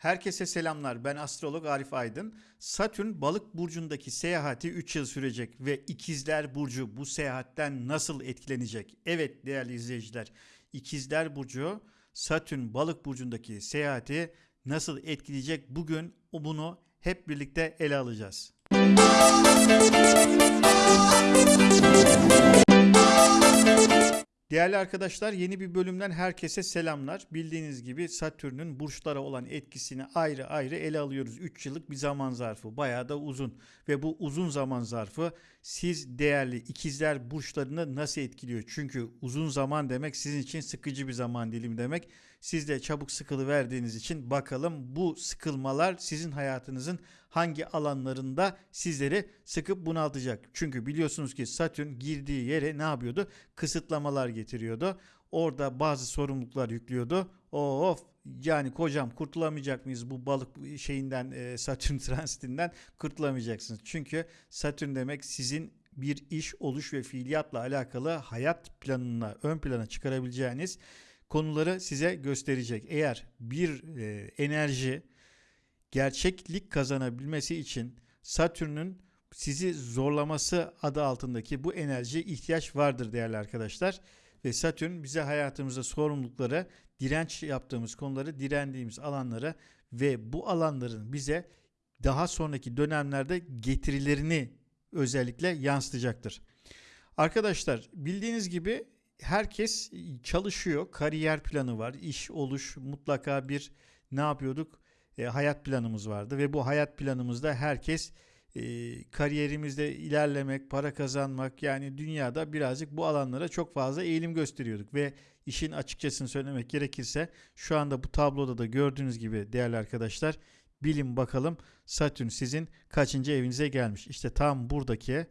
Herkese selamlar. Ben astrolog Arif Aydın. Satürn balık burcundaki seyahati 3 yıl sürecek ve ikizler burcu bu seyahatten nasıl etkilenecek? Evet değerli izleyiciler, ikizler burcu Satürn balık burcundaki seyahati nasıl etkileyecek? Bugün bunu hep birlikte ele alacağız. Değerli arkadaşlar yeni bir bölümden herkese selamlar. Bildiğiniz gibi Satürn'ün burçlara olan etkisini ayrı ayrı ele alıyoruz. 3 yıllık bir zaman zarfı bayağı da uzun ve bu uzun zaman zarfı siz değerli ikizler burçlarını nasıl etkiliyor? Çünkü uzun zaman demek sizin için sıkıcı bir zaman dilimi demek. Siz de çabuk sıkılı verdiğiniz için bakalım bu sıkılmalar sizin hayatınızın hangi alanlarında sizleri sıkıp bunaltacak. Çünkü biliyorsunuz ki Satürn girdiği yere ne yapıyordu? Kısıtlamalar getiriyordu. Orada bazı sorumluluklar yüklüyordu. Of yani kocam kurtulamayacak mıyız bu balık şeyinden e, Satürn transitinden kurtulamayacaksınız. Çünkü Satürn demek sizin bir iş, oluş ve fiiliyatla alakalı hayat planına ön plana çıkarabileceğiniz konuları size gösterecek. Eğer bir e, enerji gerçeklik kazanabilmesi için Satürn'ün sizi zorlaması adı altındaki bu enerjiye ihtiyaç vardır değerli arkadaşlar. Ve Satürn bize hayatımızda sorumlulukları, direnç yaptığımız konuları, direndiğimiz alanları ve bu alanların bize daha sonraki dönemlerde getirilerini özellikle yansıtacaktır. Arkadaşlar bildiğiniz gibi herkes çalışıyor. Kariyer planı var. iş oluş mutlaka bir ne yapıyorduk? E, hayat planımız vardı ve bu hayat planımızda herkes e, kariyerimizde ilerlemek, para kazanmak yani dünyada birazcık bu alanlara çok fazla eğilim gösteriyorduk ve işin açıkçasını söylemek gerekirse şu anda bu tabloda da gördüğünüz gibi değerli arkadaşlar bilin bakalım Satürn sizin kaçıncı evinize gelmiş. İşte tam buradaki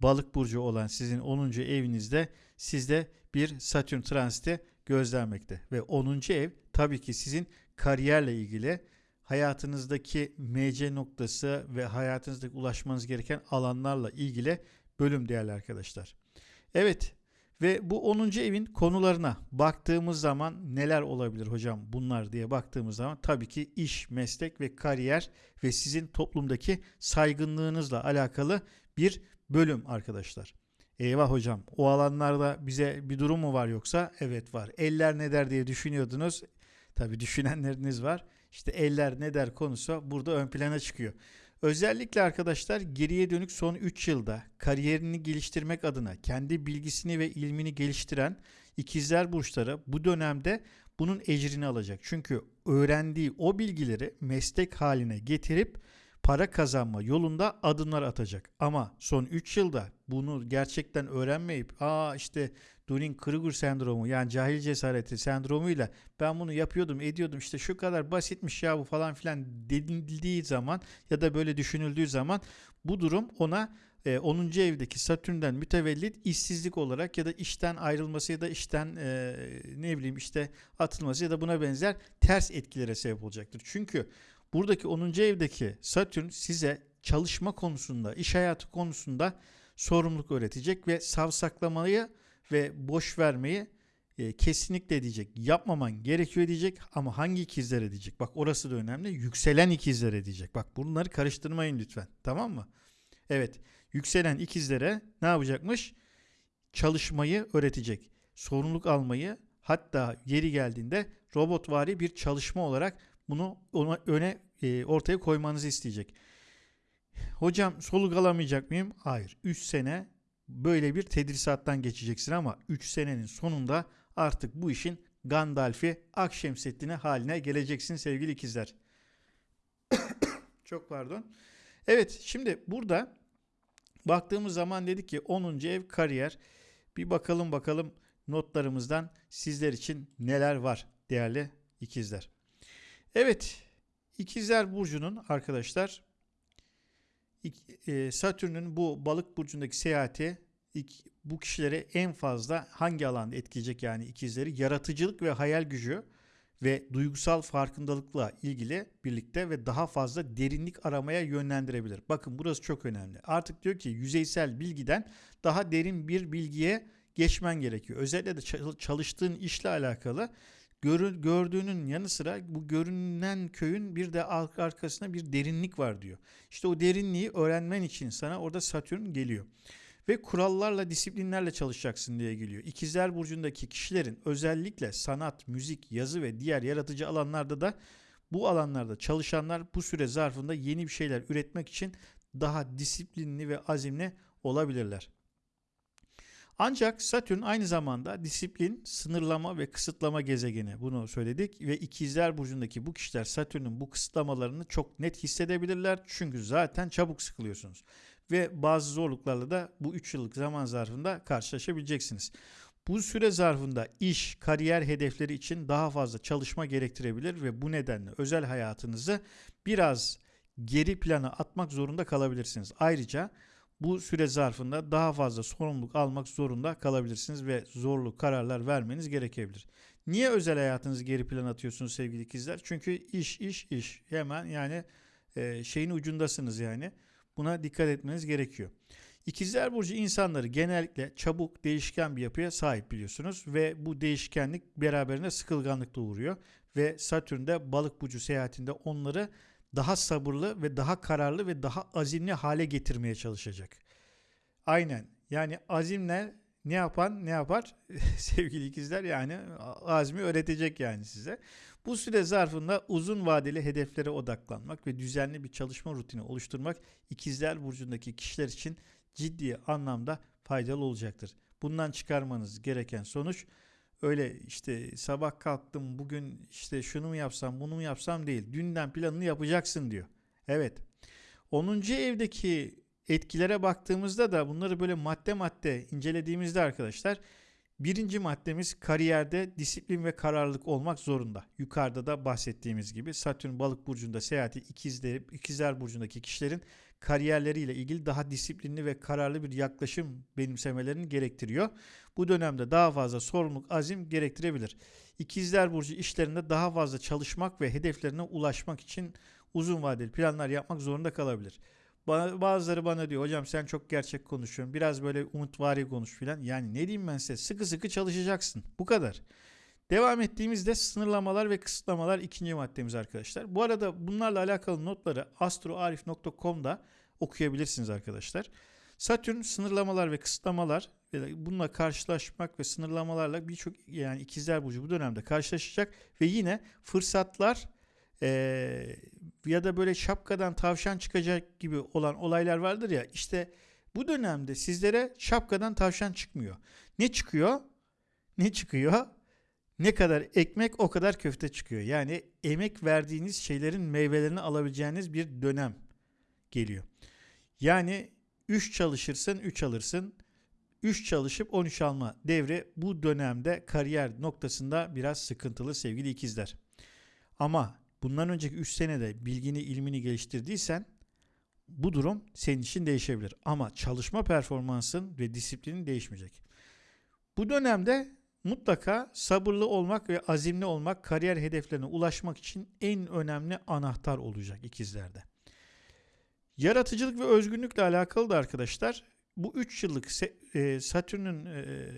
balık burcu olan sizin 10. evinizde sizde bir Satürn transiti gözlenmekte ve 10. ev tabii ki sizin kariyerle ilgili hayatınızdaki MC noktası ve hayatınızdaki ulaşmanız gereken alanlarla ilgili bölüm değerli arkadaşlar. Evet ve bu 10. evin konularına baktığımız zaman neler olabilir hocam bunlar diye baktığımız zaman tabii ki iş, meslek ve kariyer ve sizin toplumdaki saygınlığınızla alakalı bir bölüm arkadaşlar. Eyvah hocam o alanlarda bize bir durum mu var yoksa? Evet var. Eller ne der diye düşünüyordunuz. Tabii düşünenleriniz var. İşte eller ne der konusu burada ön plana çıkıyor. Özellikle arkadaşlar geriye dönük son 3 yılda kariyerini geliştirmek adına kendi bilgisini ve ilmini geliştiren ikizler burçları bu dönemde bunun ecrini alacak. Çünkü öğrendiği o bilgileri meslek haline getirip para kazanma yolunda adımlar atacak. Ama son 3 yılda bunu gerçekten öğrenmeyip aa işte Dunning-Kruger sendromu yani cahil cesareti sendromuyla ben bunu yapıyordum ediyordum işte şu kadar basitmiş ya bu falan filan denildiği zaman ya da böyle düşünüldüğü zaman bu durum ona 10. E, evdeki Satürn'den mütevellit işsizlik olarak ya da işten ayrılması ya da işten e, ne bileyim işte atılması ya da buna benzer ters etkilere sebep olacaktır. Çünkü buradaki 10. evdeki Satürn size çalışma konusunda, iş hayatı konusunda sorumluluk öğretecek ve savsaklamayı ve boş vermeyi e, kesinlikle diyecek. Yapmaman gerekiyor diyecek ama hangi ikizler edecek? Bak orası da önemli. Yükselen ikizler edecek. Bak bunları karıştırmayın lütfen. Tamam mı? Evet. Yükselen ikizlere ne yapacakmış? Çalışmayı öğretecek. Sorumluluk almayı hatta yeri geldiğinde robotvari bir çalışma olarak bunu ona öne e, ortaya koymanızı isteyecek. Hocam soluk alamayacak mıyım? Hayır. 3 sene böyle bir tedrisattan geçeceksin ama 3 senenin sonunda artık bu işin Gandalf'i Akşemseddin'e haline geleceksin sevgili ikizler. Çok pardon. Evet şimdi burada baktığımız zaman dedik ki 10. ev kariyer. Bir bakalım bakalım notlarımızdan sizler için neler var değerli ikizler. Evet ikizler burcunun arkadaşlar e, Satürn'ün bu balık burcundaki seyahati bu kişilere en fazla hangi alanda etkileyecek yani ikizleri? Yaratıcılık ve hayal gücü ve duygusal farkındalıkla ilgili birlikte ve daha fazla derinlik aramaya yönlendirebilir. Bakın burası çok önemli. Artık diyor ki yüzeysel bilgiden daha derin bir bilgiye geçmen gerekiyor. Özellikle de çalıştığın işle alakalı gördüğünün yanı sıra bu görünen köyün bir de ar- arkasında bir derinlik var diyor. İşte o derinliği öğrenmen için sana orada Satürn geliyor. Ve kurallarla, disiplinlerle çalışacaksın diye geliyor. İkizler Burcu'ndaki kişilerin özellikle sanat, müzik, yazı ve diğer yaratıcı alanlarda da bu alanlarda çalışanlar bu süre zarfında yeni bir şeyler üretmek için daha disiplinli ve azimli olabilirler. Ancak Satürn aynı zamanda disiplin, sınırlama ve kısıtlama gezegeni. Bunu söyledik ve ikizler burcundaki bu kişiler Satürn'ün bu kısıtlamalarını çok net hissedebilirler. Çünkü zaten çabuk sıkılıyorsunuz. Ve bazı zorluklarla da bu 3 yıllık zaman zarfında karşılaşabileceksiniz. Bu süre zarfında iş, kariyer hedefleri için daha fazla çalışma gerektirebilir ve bu nedenle özel hayatınızı biraz geri plana atmak zorunda kalabilirsiniz. Ayrıca bu süre zarfında daha fazla sorumluluk almak zorunda kalabilirsiniz ve zorlu kararlar vermeniz gerekebilir. Niye özel hayatınızı geri plana atıyorsunuz sevgili ikizler? Çünkü iş iş iş hemen yani e, şeyin ucundasınız yani. Buna dikkat etmeniz gerekiyor. İkizler Burcu insanları genellikle çabuk, değişken bir yapıya sahip biliyorsunuz ve bu değişkenlik beraberinde sıkılganlık doğuruyor ve Satürn balık burcu seyahatinde onları daha sabırlı ve daha kararlı ve daha azimli hale getirmeye çalışacak. Aynen. Yani azimle ne yapan ne yapar sevgili ikizler yani azmi öğretecek yani size. Bu süre zarfında uzun vadeli hedeflere odaklanmak ve düzenli bir çalışma rutini oluşturmak ikizler burcundaki kişiler için ciddi anlamda faydalı olacaktır. Bundan çıkarmanız gereken sonuç öyle işte sabah kalktım bugün işte şunu mu yapsam bunu mu yapsam değil. Dünden planını yapacaksın diyor. Evet. 10. evdeki etkilere baktığımızda da bunları böyle madde madde incelediğimizde arkadaşlar birinci maddemiz kariyerde disiplin ve kararlılık olmak zorunda. Yukarıda da bahsettiğimiz gibi Satürn balık burcunda seyahati ikizler, ikizler burcundaki kişilerin kariyerleriyle ilgili daha disiplinli ve kararlı bir yaklaşım benimsemelerini gerektiriyor. Bu dönemde daha fazla sorumluluk, azim gerektirebilir. İkizler burcu işlerinde daha fazla çalışmak ve hedeflerine ulaşmak için uzun vadeli planlar yapmak zorunda kalabilir. Bazıları bana diyor hocam sen çok gerçek konuşuyorsun. Biraz böyle umutvari konuş filan. Yani ne diyeyim ben size sıkı sıkı çalışacaksın. Bu kadar. Devam ettiğimizde sınırlamalar ve kısıtlamalar ikinci maddemiz arkadaşlar. Bu arada bunlarla alakalı notları astroarif.com'da okuyabilirsiniz arkadaşlar. Satürn sınırlamalar ve kısıtlamalar ve bununla karşılaşmak ve sınırlamalarla birçok yani ikizler burcu bu dönemde karşılaşacak ve yine fırsatlar ee, ya da böyle şapkadan tavşan çıkacak gibi olan olaylar vardır ya işte bu dönemde sizlere şapkadan tavşan çıkmıyor. Ne çıkıyor? Ne çıkıyor? Ne kadar ekmek o kadar köfte çıkıyor. Yani emek verdiğiniz şeylerin meyvelerini alabileceğiniz bir dönem geliyor. Yani 3 çalışırsın 3 alırsın. 3 çalışıp 13 alma devri bu dönemde kariyer noktasında biraz sıkıntılı sevgili ikizler. Ama bundan önceki 3 senede bilgini ilmini geliştirdiysen bu durum senin için değişebilir. Ama çalışma performansın ve disiplinin değişmeyecek. Bu dönemde mutlaka sabırlı olmak ve azimli olmak kariyer hedeflerine ulaşmak için en önemli anahtar olacak ikizlerde. Yaratıcılık ve özgünlükle alakalı da arkadaşlar bu 3 yıllık e, Satürn'ün e,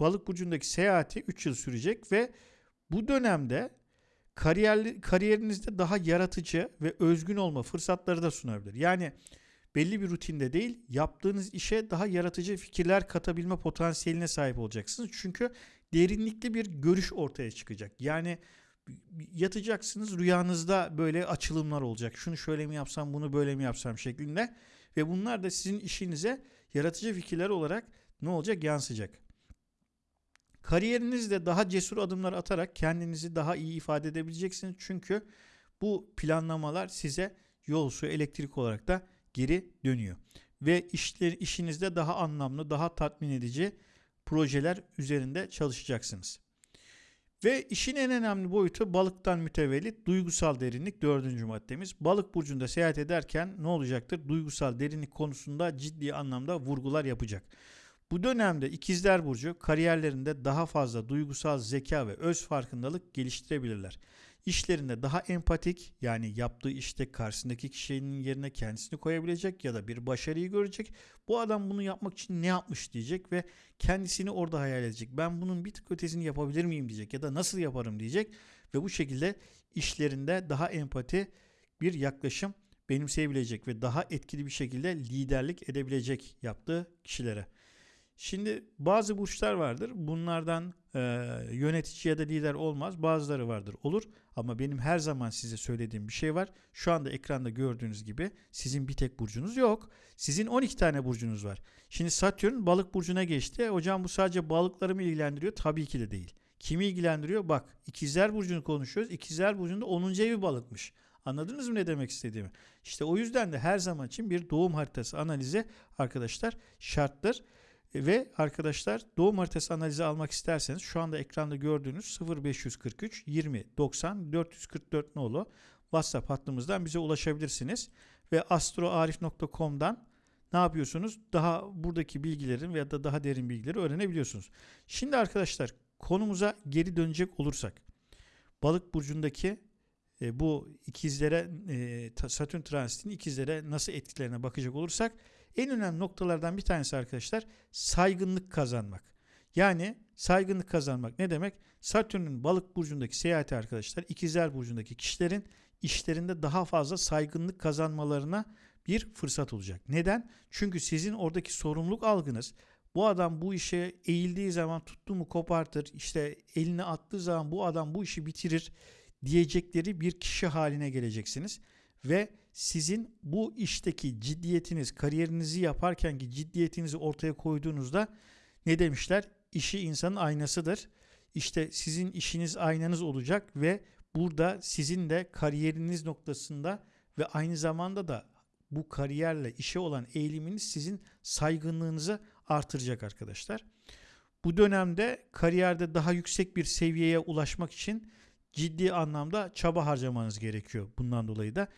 balık burcundaki seyahati 3 yıl sürecek ve bu dönemde kariyer, kariyerinizde daha yaratıcı ve özgün olma fırsatları da sunabilir. Yani belli bir rutinde değil, yaptığınız işe daha yaratıcı fikirler katabilme potansiyeline sahip olacaksınız. Çünkü derinlikli bir görüş ortaya çıkacak. Yani yatacaksınız rüyanızda böyle açılımlar olacak. Şunu şöyle mi yapsam, bunu böyle mi yapsam şeklinde ve bunlar da sizin işinize yaratıcı fikirler olarak ne olacak? Yansıyacak. Kariyerinizde daha cesur adımlar atarak kendinizi daha iyi ifade edebileceksiniz. Çünkü bu planlamalar size yol su elektrik olarak da geri dönüyor. Ve işler, işinizde daha anlamlı, daha tatmin edici projeler üzerinde çalışacaksınız. Ve işin en önemli boyutu balıktan mütevellit duygusal derinlik dördüncü maddemiz. Balık burcunda seyahat ederken ne olacaktır? Duygusal derinlik konusunda ciddi anlamda vurgular yapacak. Bu dönemde ikizler burcu kariyerlerinde daha fazla duygusal zeka ve öz farkındalık geliştirebilirler. işlerinde daha empatik yani yaptığı işte karşısındaki kişinin yerine kendisini koyabilecek ya da bir başarıyı görecek. Bu adam bunu yapmak için ne yapmış diyecek ve kendisini orada hayal edecek. Ben bunun bir tık ötesini yapabilir miyim diyecek ya da nasıl yaparım diyecek ve bu şekilde işlerinde daha empati bir yaklaşım benimseyebilecek ve daha etkili bir şekilde liderlik edebilecek yaptığı kişilere. Şimdi bazı burçlar vardır. Bunlardan e, yönetici ya da lider olmaz. Bazıları vardır olur. Ama benim her zaman size söylediğim bir şey var. Şu anda ekranda gördüğünüz gibi sizin bir tek burcunuz yok. Sizin 12 tane burcunuz var. Şimdi Satürn balık burcuna geçti. Hocam bu sadece balıkları mı ilgilendiriyor? Tabii ki de değil. Kimi ilgilendiriyor? Bak ikizler burcunu konuşuyoruz. İkizler burcunda 10. evi balıkmış. Anladınız mı ne demek istediğimi? İşte o yüzden de her zaman için bir doğum haritası analize arkadaşlar şarttır. Ve arkadaşlar doğum haritası analizi almak isterseniz şu anda ekranda gördüğünüz 0543 20 90 444 nolu WhatsApp hattımızdan bize ulaşabilirsiniz. Ve astroarif.com'dan ne yapıyorsunuz? Daha buradaki bilgilerin veya da daha derin bilgileri öğrenebiliyorsunuz. Şimdi arkadaşlar konumuza geri dönecek olursak balık burcundaki e, bu ikizlere e, Satürn transitinin ikizlere nasıl etkilerine bakacak olursak en önemli noktalardan bir tanesi arkadaşlar saygınlık kazanmak. Yani saygınlık kazanmak ne demek? Satürn'ün balık burcundaki seyahati arkadaşlar ikizler burcundaki kişilerin işlerinde daha fazla saygınlık kazanmalarına bir fırsat olacak. Neden? Çünkü sizin oradaki sorumluluk algınız bu adam bu işe eğildiği zaman tuttu mu kopartır, işte eline attığı zaman bu adam bu işi bitirir diyecekleri bir kişi haline geleceksiniz. Ve sizin bu işteki ciddiyetiniz, kariyerinizi yaparkenki ciddiyetinizi ortaya koyduğunuzda ne demişler? İşi insanın aynasıdır. İşte sizin işiniz aynanız olacak ve burada sizin de kariyeriniz noktasında ve aynı zamanda da bu kariyerle işe olan eğiliminiz sizin saygınlığınızı artıracak arkadaşlar. Bu dönemde kariyerde daha yüksek bir seviyeye ulaşmak için ciddi anlamda çaba harcamanız gerekiyor. Bundan dolayı da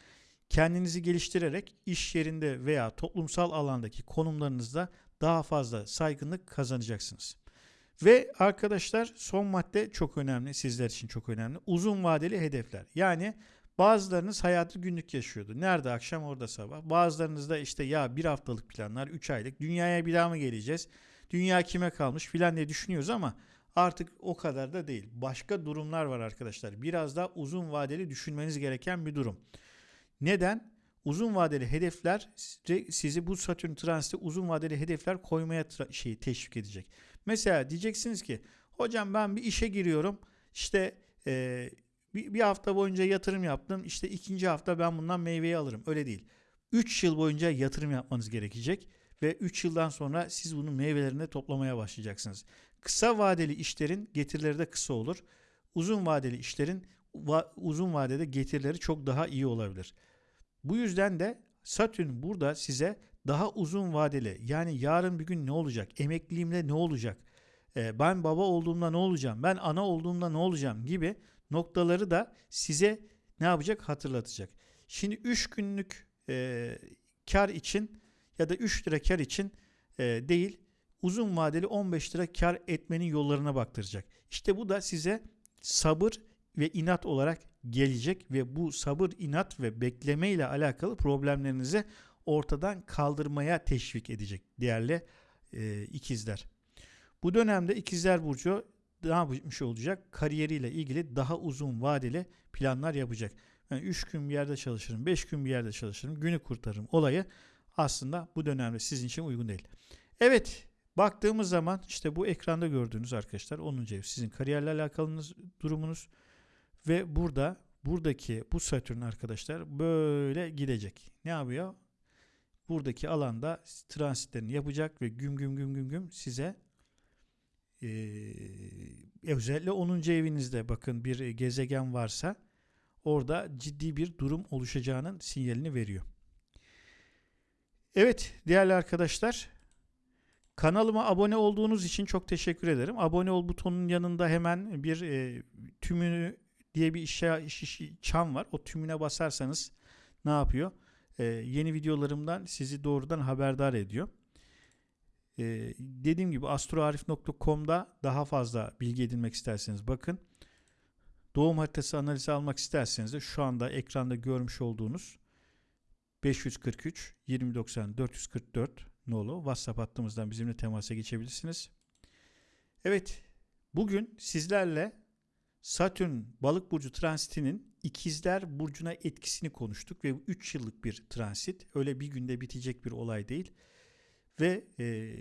kendinizi geliştirerek iş yerinde veya toplumsal alandaki konumlarınızda daha fazla saygınlık kazanacaksınız. Ve arkadaşlar son madde çok önemli sizler için çok önemli. Uzun vadeli hedefler. Yani bazılarınız hayatı günlük yaşıyordu. Nerede akşam orada sabah. Bazılarınız da işte ya bir haftalık planlar, 3 aylık. Dünyaya bir daha mı geleceğiz? Dünya kime kalmış filan diye düşünüyoruz ama artık o kadar da değil. Başka durumlar var arkadaşlar. Biraz daha uzun vadeli düşünmeniz gereken bir durum. Neden? Uzun vadeli hedefler sizi bu Satürn transiti uzun vadeli hedefler koymaya şeyi teşvik edecek. Mesela diyeceksiniz ki hocam ben bir işe giriyorum işte e, bir, bir hafta boyunca yatırım yaptım işte ikinci hafta ben bundan meyveyi alırım öyle değil. 3 yıl boyunca yatırım yapmanız gerekecek ve 3 yıldan sonra siz bunun meyvelerini toplamaya başlayacaksınız. Kısa vadeli işlerin getirileri de kısa olur. Uzun vadeli işlerin uzun vadede getirileri çok daha iyi olabilir. Bu yüzden de Satürn burada size daha uzun vadeli yani yarın bir gün ne olacak? Emekliliğimde ne olacak? Ee, ben baba olduğumda ne olacağım? Ben ana olduğumda ne olacağım? gibi noktaları da size ne yapacak? Hatırlatacak. Şimdi 3 günlük e, kar için ya da 3 lira kar için e, değil uzun vadeli 15 lira kar etmenin yollarına baktıracak. İşte bu da size sabır ve inat olarak gelecek ve bu sabır, inat ve bekleme ile alakalı problemlerinizi ortadan kaldırmaya teşvik edecek değerli e, ikizler. Bu dönemde ikizler burcu ne yapmış olacak? Kariyeriyle ilgili daha uzun vadeli planlar yapacak. Yani 3 gün bir yerde çalışırım, 5 gün bir yerde çalışırım, günü kurtarırım olayı aslında bu dönemde sizin için uygun değil. Evet baktığımız zaman işte bu ekranda gördüğünüz arkadaşlar 10. ev sizin kariyerle alakalı durumunuz ve burada buradaki bu Satürn arkadaşlar böyle gidecek. Ne yapıyor? Buradaki alanda transitlerini yapacak ve güm güm güm güm güm size e, özellikle 10. evinizde bakın bir gezegen varsa orada ciddi bir durum oluşacağının sinyalini veriyor. Evet değerli arkadaşlar kanalıma abone olduğunuz için çok teşekkür ederim. Abone ol butonunun yanında hemen bir e, tümünü diye bir işe, iş, iş, çan var. O tümüne basarsanız ne yapıyor? Ee, yeni videolarımdan sizi doğrudan haberdar ediyor. Ee, dediğim gibi astroarif.com'da daha fazla bilgi edinmek isterseniz bakın. doğum haritası analizi almak isterseniz de şu anda ekranda görmüş olduğunuz 543 2090 444 nolu WhatsApp hattımızdan bizimle temasa geçebilirsiniz. Evet, bugün sizlerle Satürn balık burcu transitinin ikizler burcuna etkisini konuştuk ve 3 yıllık bir transit. Öyle bir günde bitecek bir olay değil. Ve e,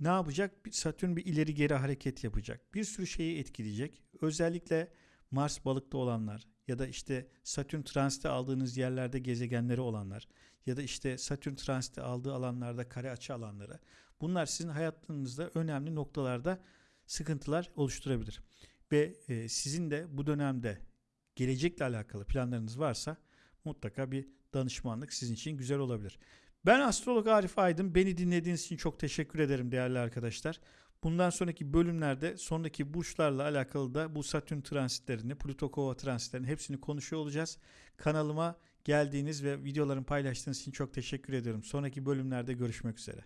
ne yapacak? Satürn bir ileri geri hareket yapacak. Bir sürü şeyi etkileyecek. Özellikle Mars balıkta olanlar ya da işte Satürn transiti aldığınız yerlerde gezegenleri olanlar ya da işte Satürn transiti aldığı alanlarda kare açı alanları. Bunlar sizin hayatınızda önemli noktalarda sıkıntılar oluşturabilir. Ve e, sizin de bu dönemde gelecekle alakalı planlarınız varsa mutlaka bir danışmanlık sizin için güzel olabilir. Ben astrolog Arif Aydın. Beni dinlediğiniz için çok teşekkür ederim değerli arkadaşlar. Bundan sonraki bölümlerde sonraki burçlarla alakalı da bu Satürn transitlerini, Plüto Kova transitlerini hepsini konuşuyor olacağız. Kanalıma geldiğiniz ve videolarımı paylaştığınız için çok teşekkür ediyorum. Sonraki bölümlerde görüşmek üzere.